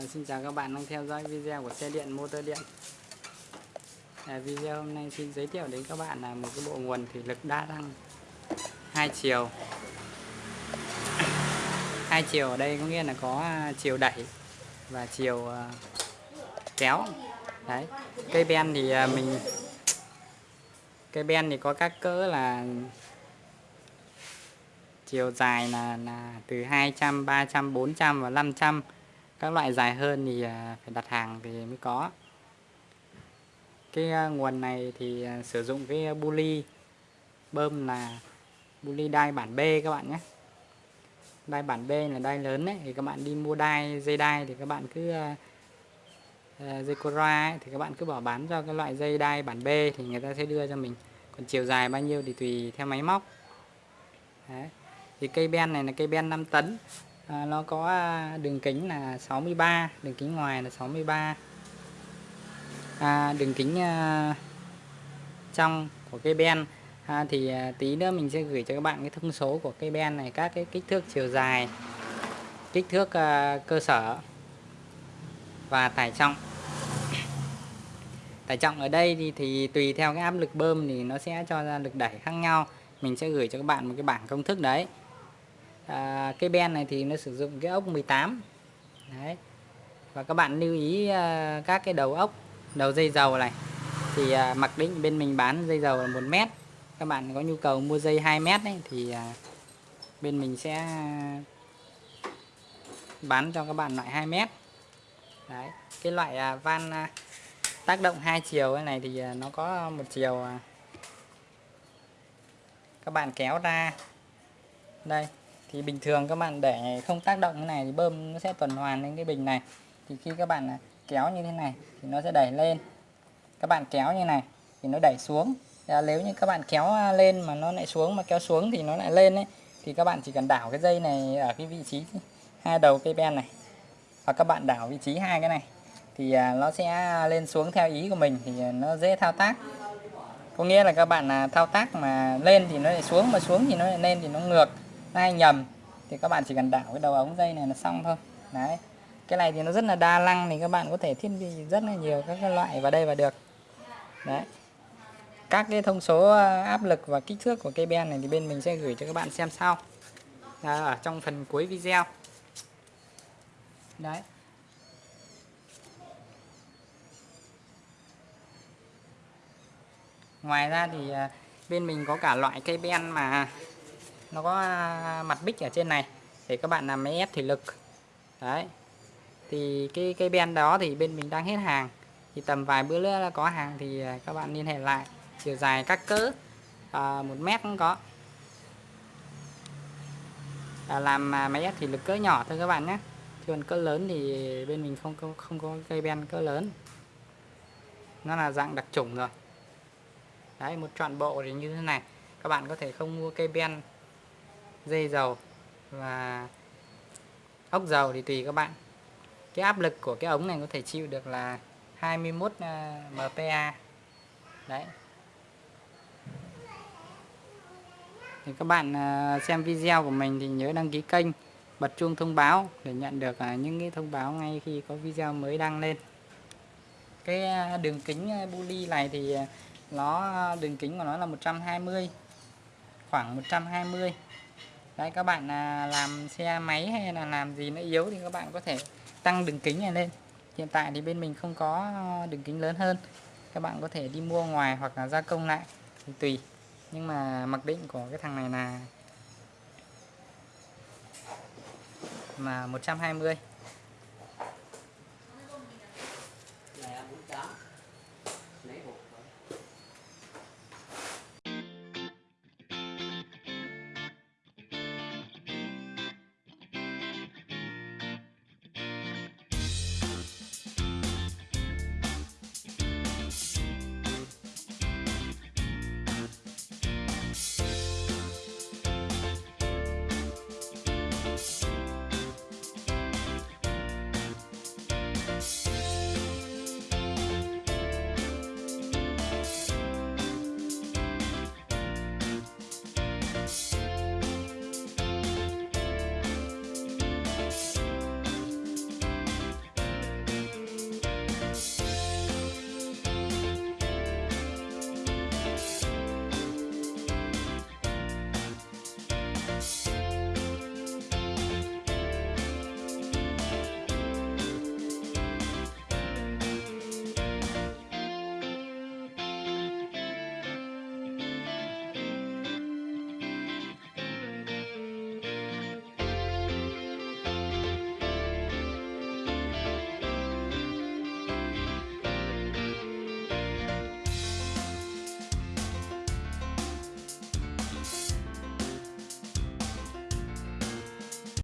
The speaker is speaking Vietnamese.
À, xin chào các bạn đang theo dõi video của xe điện motor điện. À, video hôm nay xin giới thiệu đến các bạn là một cái bộ nguồn thủy lực đa năng hai chiều. Hai chiều ở đây có nghĩa là có à, chiều đẩy và chiều à, kéo. Đấy cây ben thì à, mình cây ben thì có các cỡ là chiều dài là là từ 200, 300, 400 và 500 các loại dài hơn thì à, phải đặt hàng thì mới có. Cái à, nguồn này thì à, sử dụng cái buli bơm là buli đai bản B các bạn nhé. Đai bản B là đai lớn đấy thì các bạn đi mua đai dây đai thì các bạn cứ dây Cora ấy, thì các bạn cứ bỏ bán cho cái loại dây đai bản B thì người ta sẽ đưa cho mình. Còn chiều dài bao nhiêu thì tùy theo máy móc. Đấy. thì cây ben này là cây ben 5 tấn à, nó có à, đường kính là 63 đường kính ngoài là 63 à, đường kính à, trong của cây ben. À, thì à, tí nữa mình sẽ gửi cho các bạn cái thông số của cây ben này các cái kích thước chiều dài kích thước à, cơ sở và tải trọng. Tải trọng ở đây thì, thì tùy theo cái áp lực bơm thì nó sẽ cho ra lực đẩy khác nhau. Mình sẽ gửi cho các bạn một cái bảng công thức đấy à, cái ben này thì nó sử dụng cái ốc 18 đấy. Và các bạn lưu ý à, các cái đầu ốc đầu dây dầu này. Thì à, mặc định bên mình bán dây dầu là một mét. Các bạn có nhu cầu mua dây 2 mét ấy, thì à, bên mình sẽ bán cho các bạn loại 2 mét. Đấy. Cái loại à, van à, tác động hai chiều này thì à, nó có một chiều à, các bạn kéo ra. Đây thì bình thường các bạn để không tác động như này thì bơm nó sẽ tuần hoàn lên cái bình này. Thì khi các bạn à, kéo như thế này thì nó sẽ đẩy lên. Các bạn kéo như này thì nó đẩy xuống. À, nếu như các bạn kéo à, lên mà nó lại xuống mà kéo xuống thì nó lại lên ấy thì các bạn chỉ cần đảo cái dây này ở cái vị trí hai đầu cây ben này. Và các bạn đảo vị trí hai cái này thì à, nó sẽ lên xuống theo ý của mình thì nó dễ thao tác. Có nghĩa là các bạn thao tác mà lên thì nó lại xuống mà xuống thì nó lại lên thì nó ngược hay nhầm thì các bạn chỉ cần đảo cái đầu ống dây này là xong thôi. Đấy cái này thì nó rất là đa năng thì các bạn có thể thiết bị rất là nhiều các cái loại vào đây và được. Đấy. Các cái thông số ờ, áp lực và kích thước của cây ben này thì bên mình sẽ gửi cho các bạn xem sau. À, ở trong phần cuối video. Đấy. Ngoài ra thì ờ, bên mình có cả loại cây ben mà nó có à, mặt bích ở trên này. Để các bạn làm máy ép thủy lực. Đấy. Thì cái cây ben đó thì bên mình đang hết hàng. Thì tầm vài bữa nữa là có hàng thì à, các bạn liên hệ lại. Chiều dài các cỡ à, một mét cũng có. À, làm à, máy ép thủy lực cỡ nhỏ thôi các bạn nhé. Chứ còn cỡ lớn thì bên mình không không, không có cây ben cỡ lớn. Nó là dạng đặc trùng rồi. Đấy một trọn bộ thì như thế này. Các bạn có thể không mua cây ben dây dầu và ốc dầu thì tùy các bạn. Cái áp lực của cái ống này có thể chịu được là 21 à, MPa. Đấy. Thì các bạn à, xem video của mình thì nhớ đăng ký kênh, bật chuông thông báo để nhận được à, những cái thông báo ngay khi có video mới đăng lên. Cái đường kính buli này thì nó đường kính của nó là 120 khoảng 120 đấy, các bạn à, làm xe máy hay là làm gì nó yếu thì các bạn có thể tăng đường kính này lên. Hiện tại thì bên mình không có ờ, đường kính lớn hơn. Các bạn có thể đi mua ngoài hoặc là gia công lại, thì tùy. Nhưng mà mặc định của cái thằng này là, mà 120 Bye.